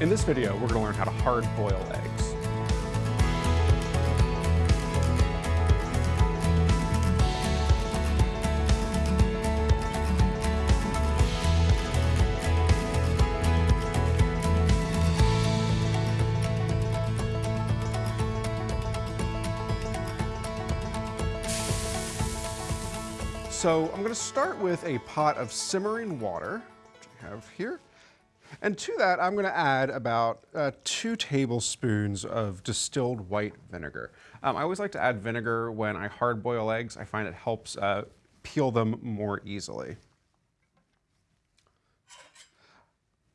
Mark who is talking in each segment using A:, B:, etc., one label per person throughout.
A: In this video, we're gonna learn how to hard boil eggs. So I'm gonna start with a pot of simmering water, which I have here. And to that, I'm gonna add about uh, two tablespoons of distilled white vinegar. Um, I always like to add vinegar when I hard boil eggs. I find it helps uh, peel them more easily.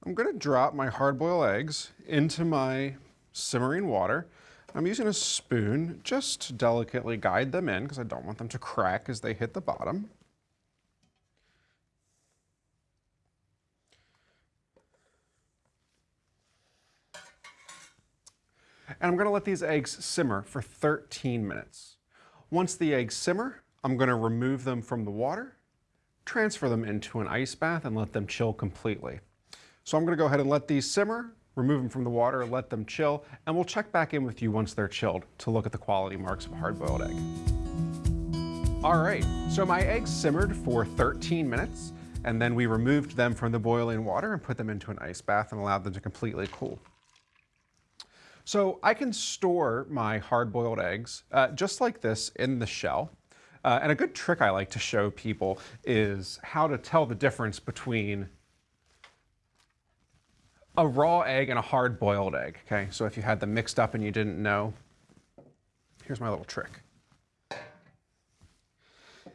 A: I'm gonna drop my hard boiled eggs into my simmering water. I'm using a spoon just to delicately guide them in because I don't want them to crack as they hit the bottom. And I'm gonna let these eggs simmer for 13 minutes. Once the eggs simmer, I'm gonna remove them from the water, transfer them into an ice bath and let them chill completely. So I'm gonna go ahead and let these simmer, remove them from the water, let them chill, and we'll check back in with you once they're chilled to look at the quality marks of a hard-boiled egg. All right, so my eggs simmered for 13 minutes, and then we removed them from the boiling water and put them into an ice bath and allowed them to completely cool. So I can store my hard-boiled eggs uh, just like this in the shell. Uh, and a good trick I like to show people is how to tell the difference between a raw egg and a hard-boiled egg, okay? So if you had them mixed up and you didn't know, here's my little trick.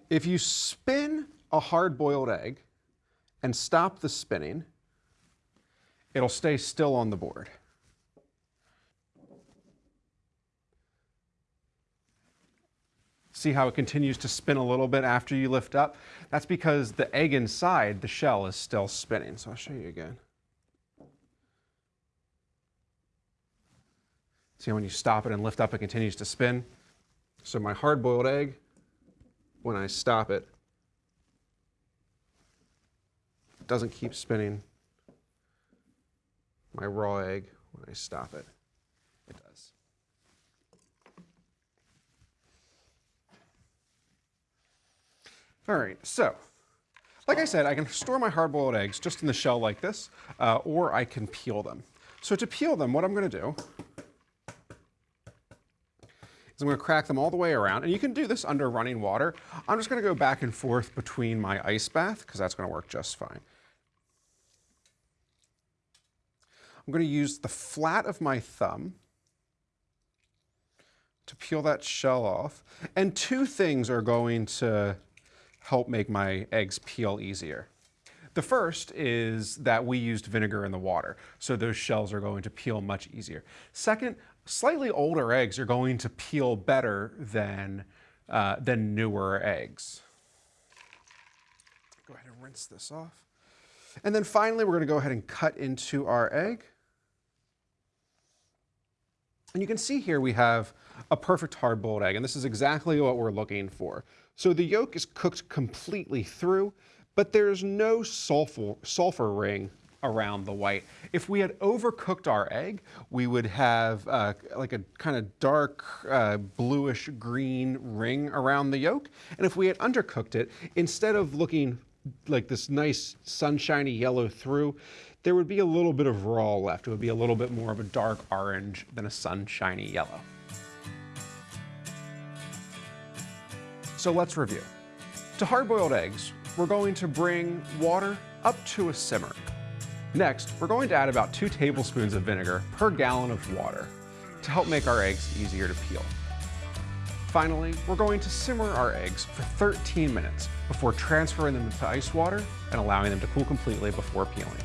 A: If you spin a hard-boiled egg and stop the spinning, it'll stay still on the board. See how it continues to spin a little bit after you lift up? That's because the egg inside the shell is still spinning. So I'll show you again. See how when you stop it and lift up, it continues to spin? So my hard-boiled egg, when I stop it, doesn't keep spinning. My raw egg, when I stop it, it does. All right, so like I said, I can store my hard-boiled eggs just in the shell like this, uh, or I can peel them. So to peel them, what I'm gonna do is I'm gonna crack them all the way around, and you can do this under running water. I'm just gonna go back and forth between my ice bath, because that's gonna work just fine. I'm gonna use the flat of my thumb to peel that shell off, and two things are going to help make my eggs peel easier. The first is that we used vinegar in the water, so those shells are going to peel much easier. Second, slightly older eggs are going to peel better than, uh, than newer eggs. Go ahead and rinse this off. And then finally, we're going to go ahead and cut into our egg. And you can see here we have a perfect hard-boiled egg, and this is exactly what we're looking for. So the yolk is cooked completely through, but there's no sulfur, sulfur ring around the white. If we had overcooked our egg, we would have uh, like a kind of dark uh, bluish green ring around the yolk. And if we had undercooked it, instead of looking like this nice sunshiny yellow through, there would be a little bit of raw left. It would be a little bit more of a dark orange than a sunshiny yellow. So let's review. To hard-boiled eggs, we're going to bring water up to a simmer. Next, we're going to add about two tablespoons of vinegar per gallon of water to help make our eggs easier to peel. Finally, we're going to simmer our eggs for 13 minutes before transferring them into ice water and allowing them to cool completely before peeling.